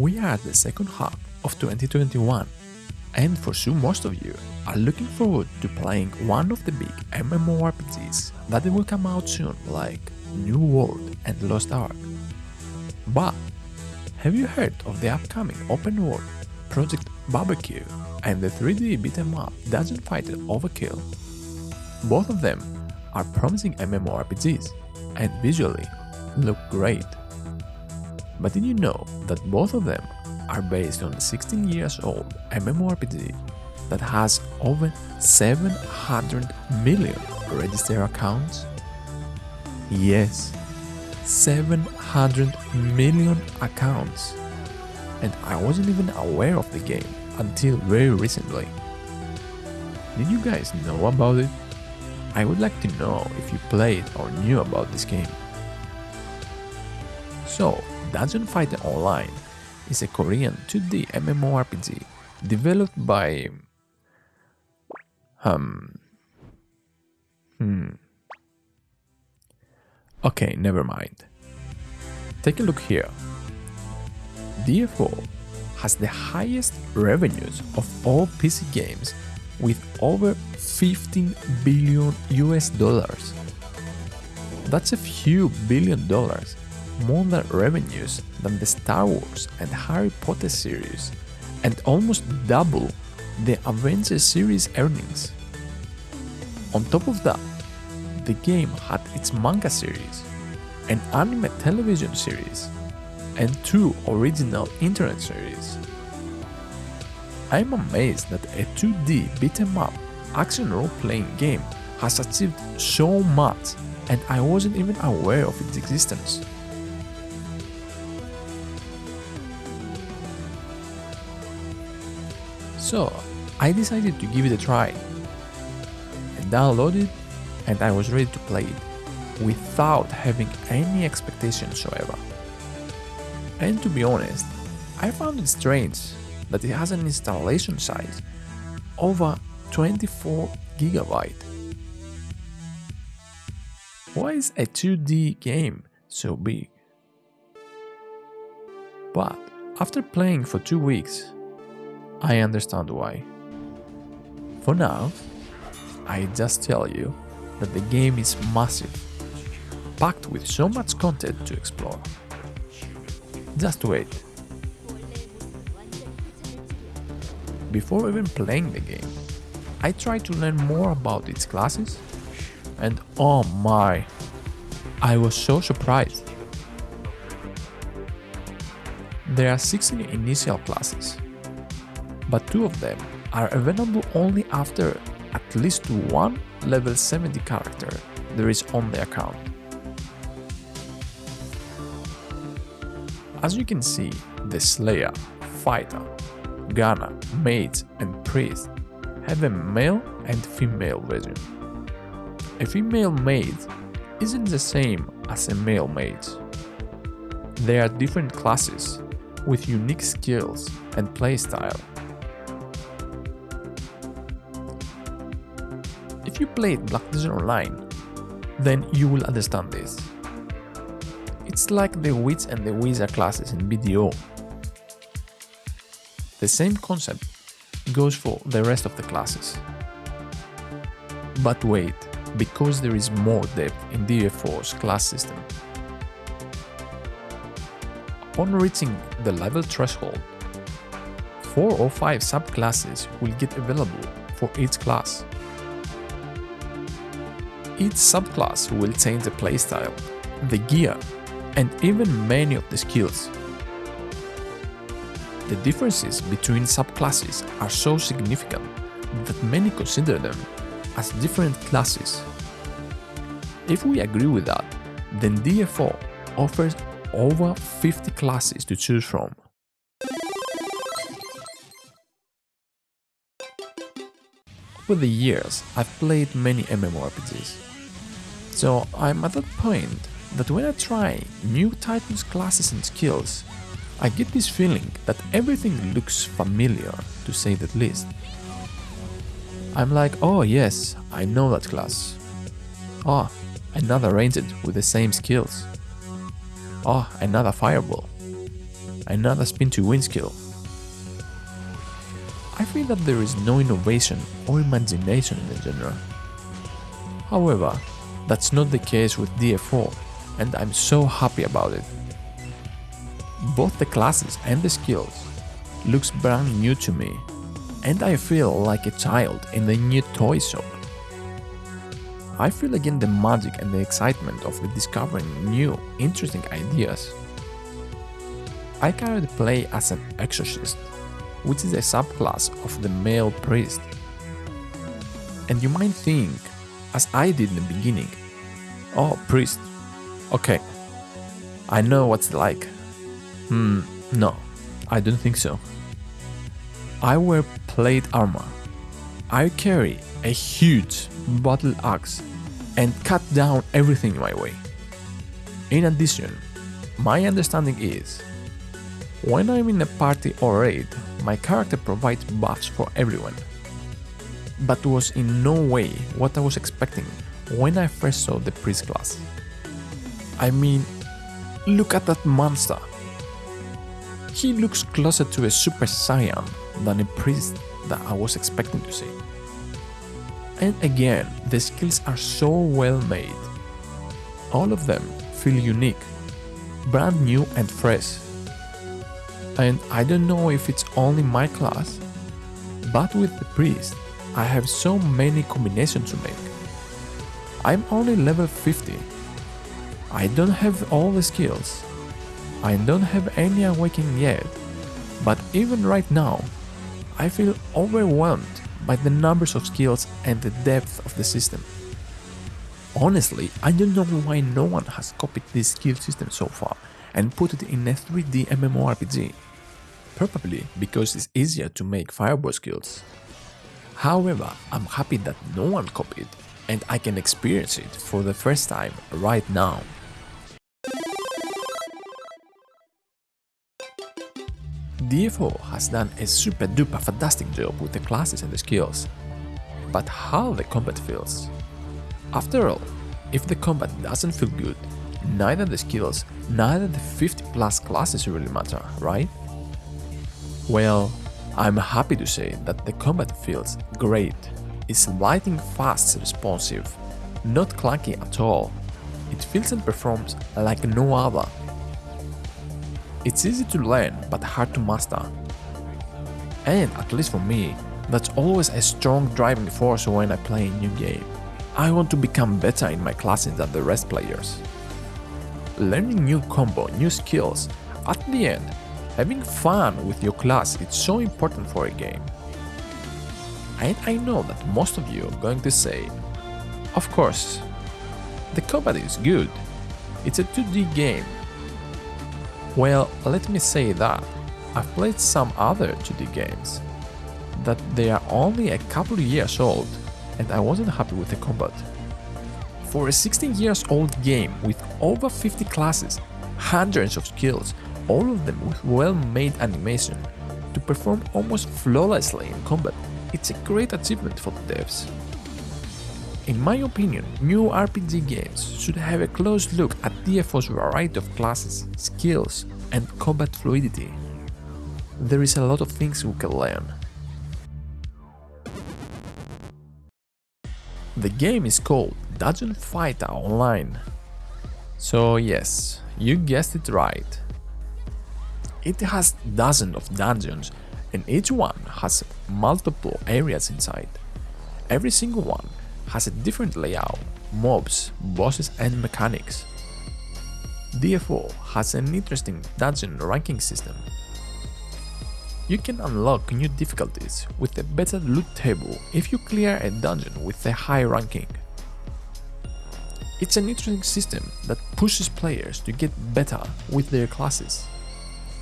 We are at the second half of 2021 and for sure most of you are looking forward to playing one of the big MMORPGs that will come out soon like New World and Lost Ark. But have you heard of the upcoming open world Project Barbecue and the 3D beat 'em up Dungeon Fighter Overkill? Both of them are promising MMORPGs and visually look great. But did you know that both of them are based on a 16 years old MMORPG that has over 700 million registered accounts? Yes, 700 million accounts. And I wasn't even aware of the game until very recently. Did you guys know about it? I would like to know if you played or knew about this game. So, Dungeon Fighter Online is a Korean 2D MMORPG developed by um hmm Okay, never mind. Take a look here. DFO has the highest revenues of all PC games with over 15 billion US dollars. That's a few billion dollars, more revenues than the Star Wars and Harry Potter series, and almost double the Avengers series earnings. On top of that, the game had its manga series, an anime television series, and two original internet series. I'm amazed that a 2D beat 'em up action role-playing game has achieved so much and I wasn't even aware of its existence. So I decided to give it a try. I downloaded and I was ready to play it without having any expectations whatsoever. And to be honest, I found it strange that it has an installation size over 24 gigabyte. Why is a 2D game so big? But after playing for two weeks, I understand why. For now, I just tell you that the game is massive, packed with so much content to explore. Just wait. Before even playing the game, I tried to learn more about its classes and oh my, I was so surprised. There are 16 initial classes, but two of them are available only after at least one level 70 character there is on the account. As you can see, the Slayer, Fighter, Gunner, Mage and Priest have a male and female version. A female mage isn't the same as a male mage. They are different classes with unique skills and playstyle. If you played Black Desert Online, then you will understand this. It's like the Witch and the Wizard classes in BDO. The same concept goes for the rest of the classes. But wait, because there is more depth in DFO's class system. Upon reaching the level threshold, 4 or 5 subclasses will get available for each class. Each subclass will change the playstyle, the gear, and even many of the skills. The differences between subclasses are so significant that many consider them as different classes. If we agree with that, then DFO offers over 50 classes to choose from. Over the years, I've played many MMORPGs, so I'm at that point that when I try new Titans classes and skills, I get this feeling that everything looks familiar, to say the least. I'm like, oh yes, I know that class. Oh, another ranged with the same skills. Oh, another fireball. another spin to win skill. I feel that there is no innovation or imagination in the genre. However, that's not the case with DFO and I'm so happy about it. Both the classes and the skills looks brand new to me and I feel like a child in the new toy shop. I feel again the magic and the excitement of discovering new, interesting ideas. I currently play as an exorcist which is a subclass of the male priest. And you might think, as I did in the beginning, oh, priest, okay, I know what's like. Hmm, no, I don't think so. I wear plate armor. I carry a huge battle axe and cut down everything in my way. In addition, my understanding is when I'm in a party or raid, my character provides buffs for everyone. But was in no way what I was expecting when I first saw the priest class. I mean, look at that monster. He looks closer to a super saiyan than a priest that I was expecting to see. And again, the skills are so well made. All of them feel unique, brand new and fresh and I don't know if it's only my class, but with the priest, I have so many combinations to make. I'm only level 50. I don't have all the skills. I don't have any awakening yet, but even right now, I feel overwhelmed by the numbers of skills and the depth of the system. Honestly, I don't know why no one has copied this skill system so far and put it in a 3D MMORPG. Probably because it's easier to make fireball skills. However, I'm happy that no one copied and I can experience it for the first time right now. DFO has done a super duper fantastic job with the classes and the skills. But how the combat feels? After all, if the combat doesn't feel good, neither the skills, neither the 50 plus classes really matter, right? Well, I'm happy to say that the combat feels great. It's lightning fast responsive, not clunky at all. It feels and performs like no other. It's easy to learn but hard to master. And at least for me, that's always a strong driving force when I play a new game. I want to become better in my classes than the rest players learning new combo, new skills. At the end, having fun with your class is so important for a game. And I know that most of you are going to say, of course, the combat is good, it's a 2D game. Well, let me say that I've played some other 2D games, that they are only a couple years old and I wasn't happy with the combat. For a 16 years old game with over 50 classes, hundreds of skills, all of them with well-made animation, to perform almost flawlessly in combat, it's a great achievement for the devs. In my opinion, new RPG games should have a close look at DFO's variety of classes, skills, and combat fluidity. There is a lot of things we can learn. The game is called Dungeon Fighter Online. So yes, you guessed it right. It has dozens of dungeons and each one has multiple areas inside. Every single one has a different layout, mobs, bosses and mechanics. DFO has an interesting dungeon ranking system you can unlock new difficulties with a better loot table if you clear a dungeon with a high ranking. It's an interesting system that pushes players to get better with their classes.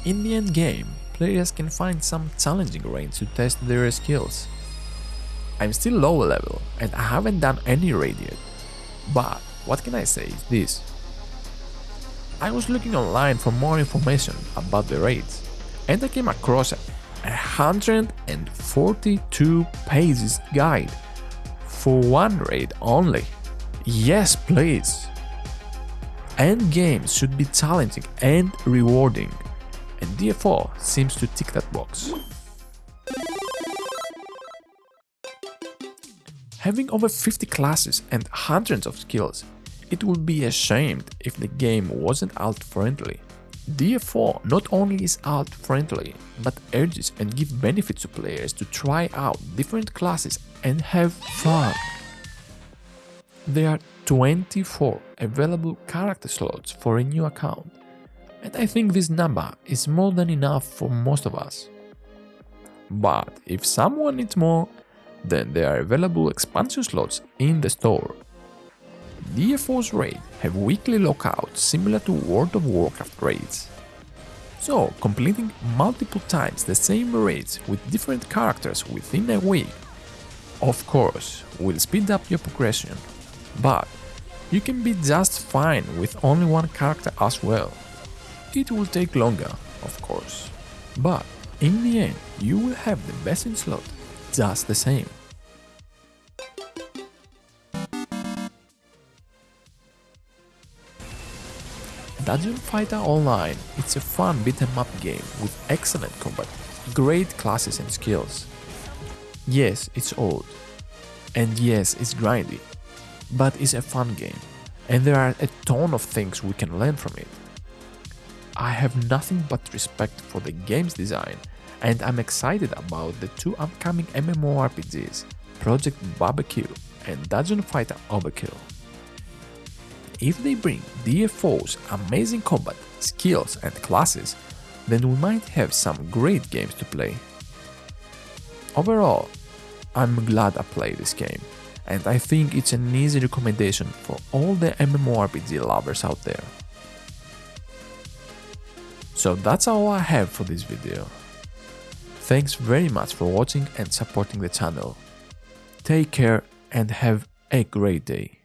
In the end game, players can find some challenging raids to test their skills. I'm still low level and I haven't done any raid yet, but what can I say is this. I was looking online for more information about the raids and I came across a 142 pages guide for one raid only. Yes, please. End games should be challenging and rewarding, and DFO seems to tick that box. Having over 50 classes and hundreds of skills, it would be ashamed if the game wasn't alt-friendly. DFO not only is alt-friendly, but urges and gives benefits to players to try out different classes and have fun. There are 24 available character slots for a new account, and I think this number is more than enough for most of us. But if someone needs more, then there are available expansion slots in the store. DFO's raids have weekly lockouts similar to World of Warcraft raids. So, completing multiple times the same raids with different characters within a week, of course, will speed up your progression, but you can be just fine with only one character as well. It will take longer, of course, but in the end you will have the best in slot just the same. Dungeon Fighter Online it's a fun beat 'em up game with excellent combat, great classes and skills. Yes, it's old, and yes, it's grindy, but it's a fun game, and there are a ton of things we can learn from it. I have nothing but respect for the game's design, and I'm excited about the two upcoming MMORPGs, Project Barbecue and Dungeon Fighter Overkill if they bring DFO's amazing combat, skills and classes, then we might have some great games to play. Overall, I'm glad I played this game, and I think it's an easy recommendation for all the MMORPG lovers out there. So that's all I have for this video. Thanks very much for watching and supporting the channel. Take care and have a great day.